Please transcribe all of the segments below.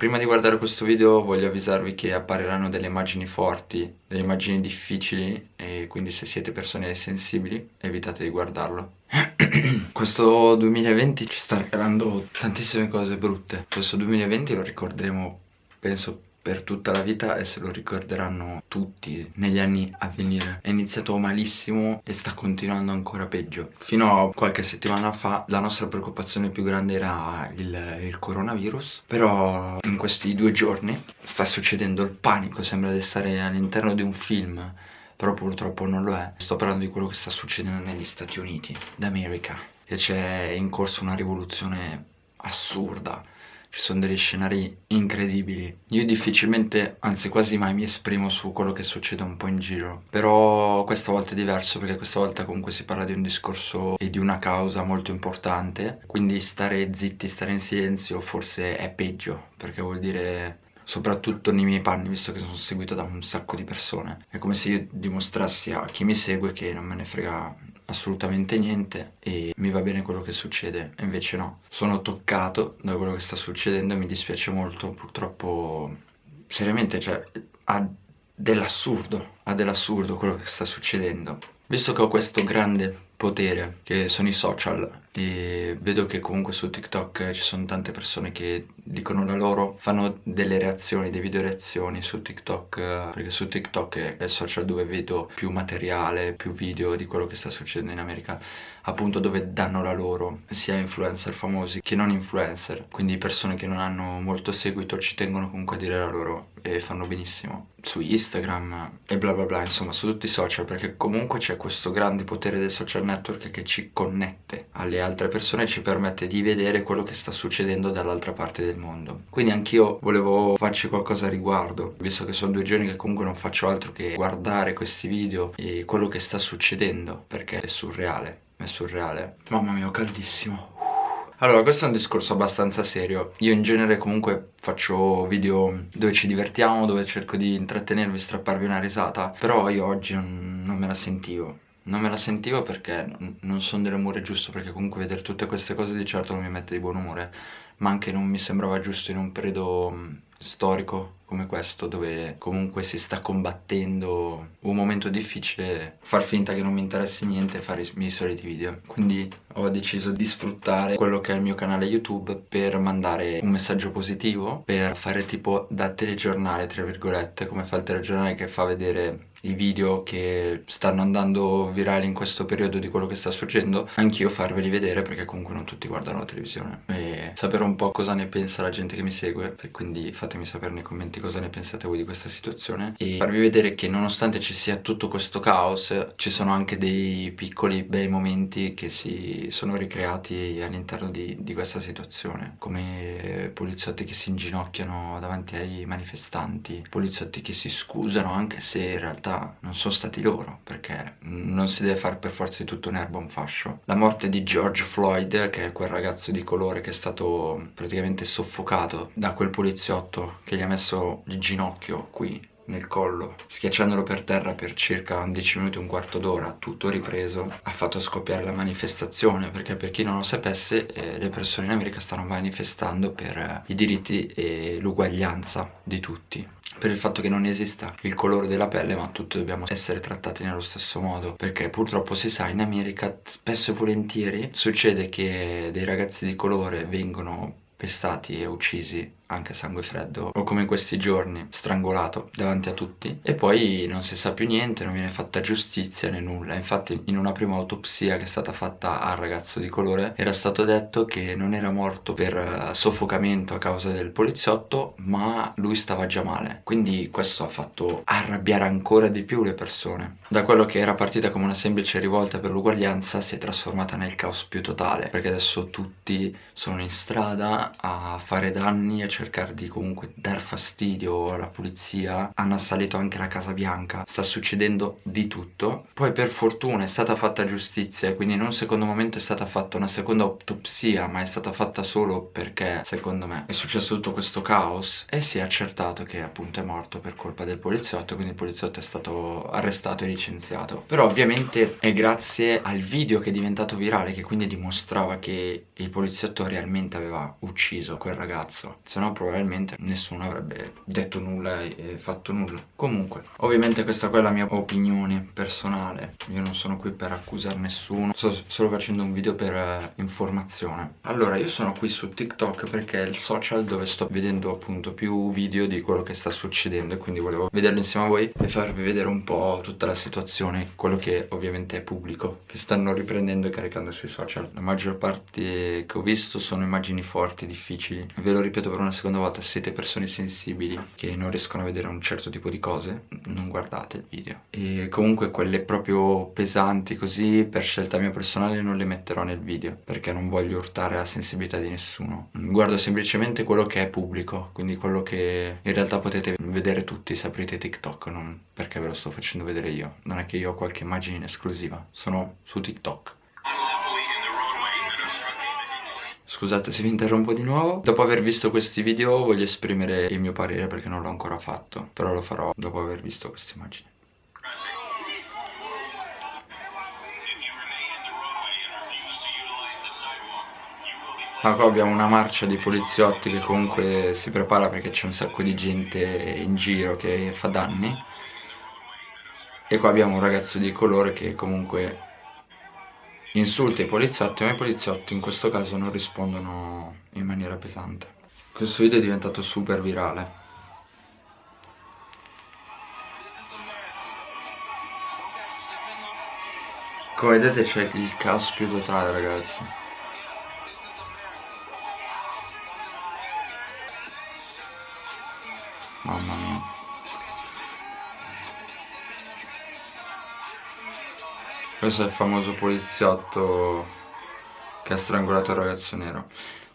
Prima di guardare questo video voglio avvisarvi che appariranno delle immagini forti, delle immagini difficili e quindi se siete persone sensibili evitate di guardarlo. questo 2020 ci sta regalando tantissime cose brutte. Questo 2020 lo ricorderemo, penso, per tutta la vita e se lo ricorderanno tutti negli anni a venire. È iniziato malissimo e sta continuando ancora peggio. Fino a qualche settimana fa la nostra preoccupazione più grande era il, il coronavirus, però in questi due giorni sta succedendo il panico, sembra di stare all'interno di un film però purtroppo non lo è. Sto parlando di quello che sta succedendo negli Stati Uniti d'America e c'è in corso una rivoluzione assurda ci sono degli scenari incredibili. Io difficilmente, anzi quasi mai mi esprimo su quello che succede un po' in giro, però questa volta è diverso perché questa volta comunque si parla di un discorso e di una causa molto importante, quindi stare zitti, stare in silenzio forse è peggio, perché vuol dire soprattutto nei miei panni visto che sono seguito da un sacco di persone. È come se io dimostrassi a chi mi segue che non me ne frega assolutamente niente e mi va bene quello che succede e invece no. Sono toccato da quello che sta succedendo e mi dispiace molto purtroppo seriamente cioè ha dell'assurdo ha dell'assurdo quello che sta succedendo. Visto che ho questo grande potere che sono i social e vedo che comunque su TikTok ci sono tante persone che dicono la loro, fanno delle reazioni, dei video reazioni su TikTok perché su TikTok è il social dove vedo più materiale, più video di quello che sta succedendo in America appunto dove danno la loro sia influencer famosi che non influencer. Quindi persone che non hanno molto seguito ci tengono comunque a dire la loro e fanno benissimo. Su Instagram e bla bla bla insomma su tutti i social perché comunque c'è questo grande potere del social network che ci connette alle altre persone ci permette di vedere quello che sta succedendo dall'altra parte del mondo. Quindi anch'io volevo farci qualcosa a riguardo visto che sono due giorni che comunque non faccio altro che guardare questi video e quello che sta succedendo perché è surreale è surreale. Mamma mia caldissimo. Allora, questo è un discorso abbastanza serio. Io in genere comunque faccio video dove ci divertiamo, dove cerco di intrattenervi, strapparvi una risata, però io oggi non, non me la sentivo non me la sentivo perché non sono dell'umore giusto perché comunque vedere tutte queste cose di certo non mi mette di buon umore ma anche non mi sembrava giusto in un periodo storico come questo dove comunque si sta combattendo un momento difficile far finta che non mi interessi niente e fare i miei soliti video. Quindi ho deciso di sfruttare quello che è il mio canale youtube per mandare un messaggio positivo per fare tipo da telegiornale tra virgolette come fa il telegiornale che fa vedere i video che stanno andando virali in questo periodo di quello che sta succedendo anch'io farveli vedere perché comunque non tutti guardano la televisione. E sapere un po' cosa ne pensa la gente che mi segue quindi fatemi sapere nei commenti cosa ne pensate voi di questa situazione. E farvi vedere che nonostante ci sia tutto questo caos ci sono anche dei piccoli bei momenti che si sono ricreati all'interno di, di questa situazione come poliziotti che si inginocchiano davanti ai manifestanti poliziotti che si scusano anche se in realtà realtà non sono stati loro perché non si deve fare per forza di tutto un'erba un fascio. La morte di George Floyd che è quel ragazzo di colore che è stato praticamente soffocato da quel poliziotto che gli ha messo il ginocchio qui nel collo schiacciandolo per terra per circa 10 minuti un quarto d'ora tutto ripreso ha fatto scoppiare la manifestazione perché per chi non lo sapesse eh, le persone in America stanno manifestando per eh, i diritti e l'uguaglianza di tutti. Per il fatto che non esista il colore della pelle ma tutti dobbiamo essere trattati nello stesso modo perché purtroppo si sa in America spesso e volentieri succede che dei ragazzi di colore vengono pestati e uccisi anche a sangue freddo o come in questi giorni strangolato davanti a tutti e poi non si sa più niente non viene fatta giustizia né nulla. Infatti in una prima autopsia che è stata fatta al ragazzo di colore era stato detto che non era morto per eh, soffocamento a causa del poliziotto ma lui stava già male. Quindi questo ha fatto arrabbiare ancora di più le persone. Da quello che era partita come una semplice rivolta per l'uguaglianza si è trasformata nel caos più totale perché adesso tutti sono in strada a fare danni a cercare di comunque dar fastidio alla polizia. Hanno assalito anche la Casa Bianca. Sta succedendo di tutto. Poi per fortuna è stata fatta giustizia. Quindi in un secondo momento è stata fatta una seconda autopsia ma è stata fatta solo perché secondo me è successo tutto questo caos e si è accertato che appunto è morto per colpa del poliziotto. Quindi il poliziotto è stato arrestato e licenziato. Però ovviamente è grazie al video che è diventato virale che quindi dimostrava che il poliziotto realmente aveva ucciso quel ragazzo. Se no probabilmente nessuno avrebbe detto nulla e fatto nulla. Comunque ovviamente questa qua è la mia opinione personale. Io non sono qui per accusare nessuno sto solo facendo un video per eh, informazione. Allora io sono qui su TikTok perché è il social dove sto vedendo appunto più video di quello che sta succedendo e quindi volevo vederlo insieme a voi e farvi vedere un po' tutta la situazione quello che ovviamente è pubblico che stanno riprendendo e caricando sui social. La maggior parte che ho visto sono immagini forti, difficili. Ve lo ripeto per una seconda volta siete persone sensibili che non riescono a vedere un certo tipo di cose non guardate il video. E comunque quelle proprio pesanti così per scelta mia personale non le metterò nel video perché non voglio urtare la sensibilità di nessuno. Guardo semplicemente quello che è pubblico quindi quello che in realtà potete vedere tutti se aprite TikTok non perché ve lo sto facendo vedere io. Non è che io ho qualche immagine in esclusiva sono su TikTok Scusate se vi interrompo di nuovo. Dopo aver visto questi video voglio esprimere il mio parere perché non l'ho ancora fatto Però lo farò dopo aver visto queste immagini. Ma qua abbiamo una marcia di poliziotti che comunque si prepara perché c'è un sacco di gente in giro che fa danni. E qua abbiamo un ragazzo di colore che comunque insulta i poliziotti ma i poliziotti in questo caso non rispondono in maniera pesante. Questo video è diventato super virale. Come vedete c'è il caos più totale ragazzi. Mamma mia. Questo è il famoso poliziotto che ha strangolato il ragazzo nero.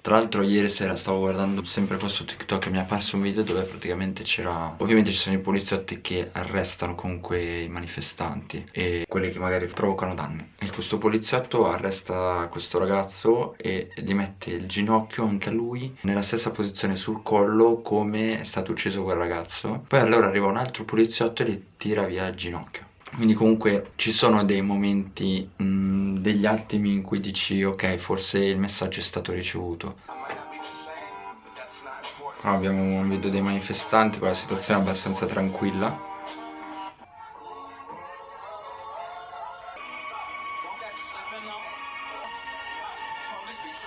Tra l'altro ieri sera stavo guardando sempre qua su TikTok e mi è apparso un video dove praticamente c'era Ovviamente ci sono i poliziotti che arrestano comunque i manifestanti E quelli che magari provocano danni. E questo poliziotto arresta questo ragazzo e gli mette il ginocchio anche a lui Nella stessa posizione sul collo come è stato ucciso quel ragazzo. Poi allora arriva un altro poliziotto e gli tira via il ginocchio quindi comunque ci sono dei momenti, mh, degli attimi in cui dici ok forse il messaggio è stato ricevuto. Qua abbiamo un video dei manifestanti con la situazione abbastanza tranquilla.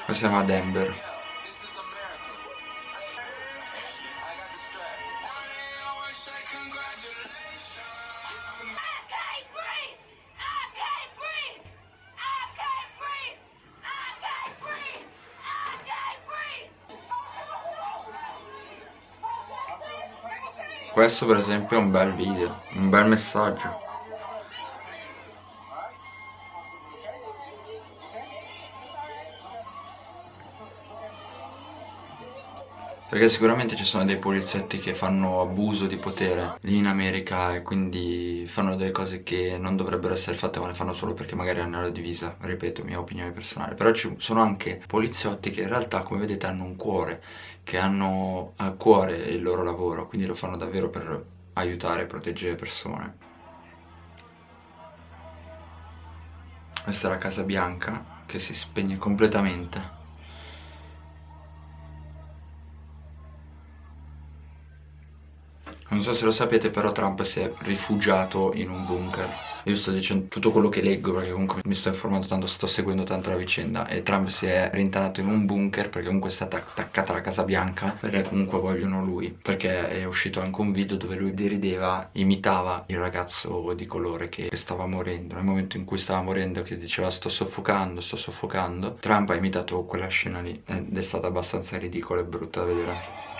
Qua siamo a Denver Questo per esempio è un bel video, un bel messaggio. Perché sicuramente ci sono dei poliziotti che fanno abuso di potere lì in America e quindi fanno delle cose che non dovrebbero essere fatte ma le fanno solo perché magari hanno la divisa, ripeto, mia opinione personale. Però ci sono anche poliziotti che in realtà come vedete hanno un cuore che hanno a cuore il loro lavoro, quindi lo fanno davvero per aiutare e proteggere persone. Questa è la Casa Bianca che si spegne completamente. Non so se lo sapete però Trump si è rifugiato in un bunker. Io sto dicendo tutto quello che leggo perché comunque mi sto informando tanto, sto seguendo tanto la vicenda e Trump si è rintanato in un bunker perché comunque è stata attaccata alla Casa Bianca perché comunque vogliono lui perché è uscito anche un video dove lui derideva, imitava il ragazzo di colore che stava morendo. Nel momento in cui stava morendo che diceva sto soffocando, sto soffocando Trump ha imitato quella scena lì ed è stata abbastanza ridicola e brutta da vedere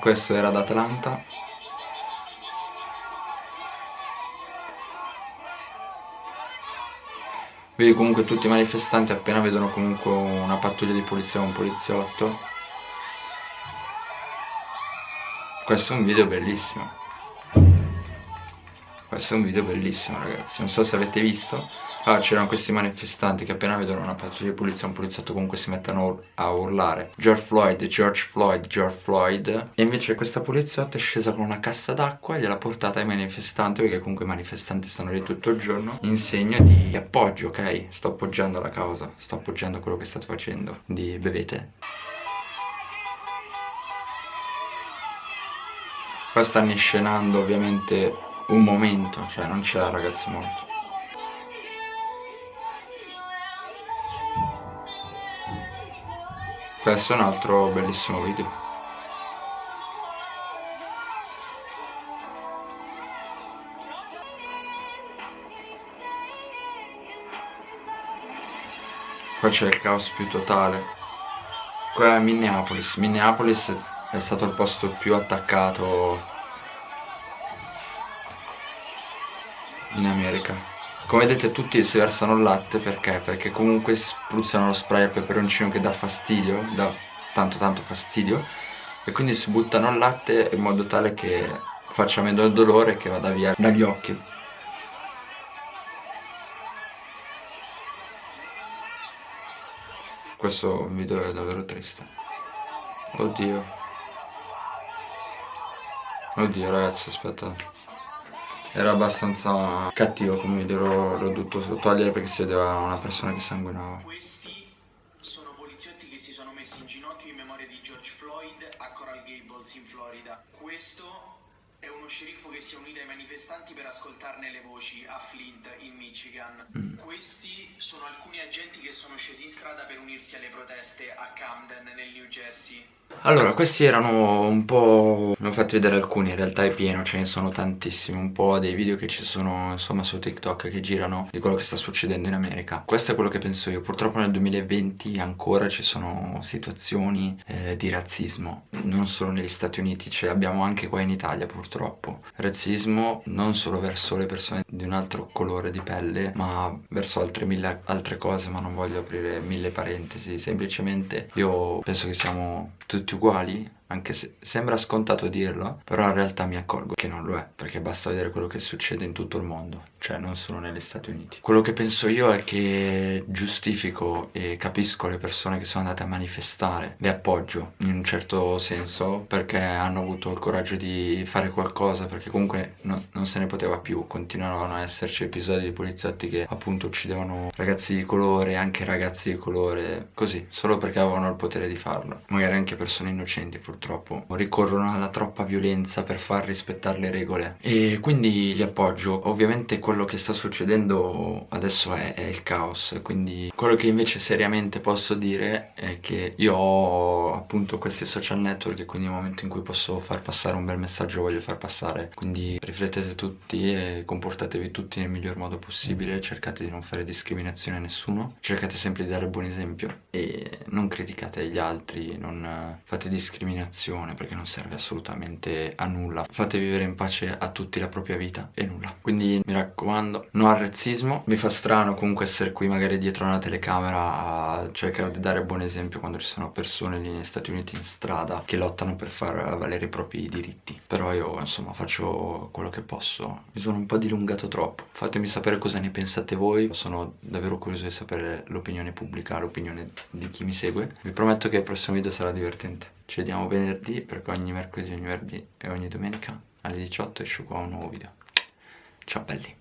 questo era ad Atlanta. Vedi comunque tutti i manifestanti appena vedono comunque una pattuglia di polizia o un poliziotto. Questo è un video bellissimo questo è un video bellissimo ragazzi. Non so se avete visto. Allora c'erano questi manifestanti che appena vedono una pattuglia di polizia un poliziotto comunque si mettono a urlare. George Floyd, George Floyd, George Floyd. E invece questa poliziotta è scesa con una cassa d'acqua e gliel'ha portata ai manifestanti perché comunque i manifestanti stanno lì tutto il giorno in segno di appoggio ok? Sto appoggiando la causa sto appoggiando quello che state facendo. Di bevete. Qua stanno inscenando ovviamente un momento cioè non c'è ragazzi morto questo è un altro bellissimo video. Qua c'è il caos più totale. Qua è Minneapolis. Minneapolis è stato il posto più attaccato in America come vedete tutti si versano il latte perché? Perché comunque spruzzano lo spray a peperoncino che dà fastidio, dà tanto tanto fastidio e quindi si buttano il latte in modo tale che faccia meno il dolore e che vada via dagli occhi. Questo video è davvero triste. Oddio. Oddio ragazzi, aspetta era abbastanza cattivo come video, l'ho dovuto togliere perché si vedeva una persona che sanguinava. Questi sono poliziotti che si sono messi in ginocchio in memoria di George Floyd a Coral Gables in Florida. Questo è uno sceriffo che si è unito ai manifestanti per ascoltarne le voci a Flint in Michigan. Mm. Questi sono alcuni agenti che sono scesi in strada per unirsi alle proteste a Camden nel New Jersey. Allora, questi erano un po'... ne ho fatti vedere alcuni, in realtà è pieno, ce ne sono tantissimi, un po' dei video che ci sono insomma su TikTok che girano di quello che sta succedendo in America. Questo è quello che penso io, purtroppo nel 2020 ancora ci sono situazioni eh, di razzismo, non solo negli Stati Uniti, ce abbiamo anche qua in Italia purtroppo. Razzismo non solo verso le persone di un altro colore di pelle, ma verso altre mille altre cose, ma non voglio aprire mille parentesi, semplicemente io penso che siamo tutti uguali anche se sembra scontato dirlo, però in realtà mi accorgo che non lo è, perché basta vedere quello che succede in tutto il mondo, cioè non solo negli Stati Uniti. Quello che penso io è che giustifico e capisco le persone che sono andate a manifestare, le appoggio in un certo senso, perché hanno avuto il coraggio di fare qualcosa, perché comunque no, non se ne poteva più, continuavano a esserci episodi di poliziotti che appunto uccidevano ragazzi di colore, anche ragazzi di colore, così, solo perché avevano il potere di farlo, magari anche persone innocenti purtroppo purtroppo. Ricorrono alla troppa violenza per far rispettare le regole. E quindi li appoggio. Ovviamente quello che sta succedendo adesso è, è il caos. Quindi quello che invece seriamente posso dire è che io ho appunto questi social network e quindi nel momento in cui posso far passare un bel messaggio voglio far passare. Quindi riflettete tutti e comportatevi tutti nel miglior modo possibile. Cercate di non fare discriminazione a nessuno. Cercate sempre di dare buon esempio e non criticate gli altri non fate discriminazione discriminazione perché non serve assolutamente a nulla. Fate vivere in pace a tutti la propria vita e nulla. Quindi mi raccomando no al razzismo. Mi fa strano comunque essere qui magari dietro una telecamera a cercare di dare buon esempio quando ci sono persone lì negli Stati Uniti in strada che lottano per far valere i propri diritti. Però io insomma faccio quello che posso. Mi sono un po' dilungato troppo. Fatemi sapere cosa ne pensate voi. Sono davvero curioso di sapere l'opinione pubblica l'opinione di chi mi segue. Vi prometto che il prossimo video sarà divertente ci vediamo venerdì perché ogni mercoledì, ogni venerdì e ogni domenica alle 18 esce qua un nuovo video. Ciao belli!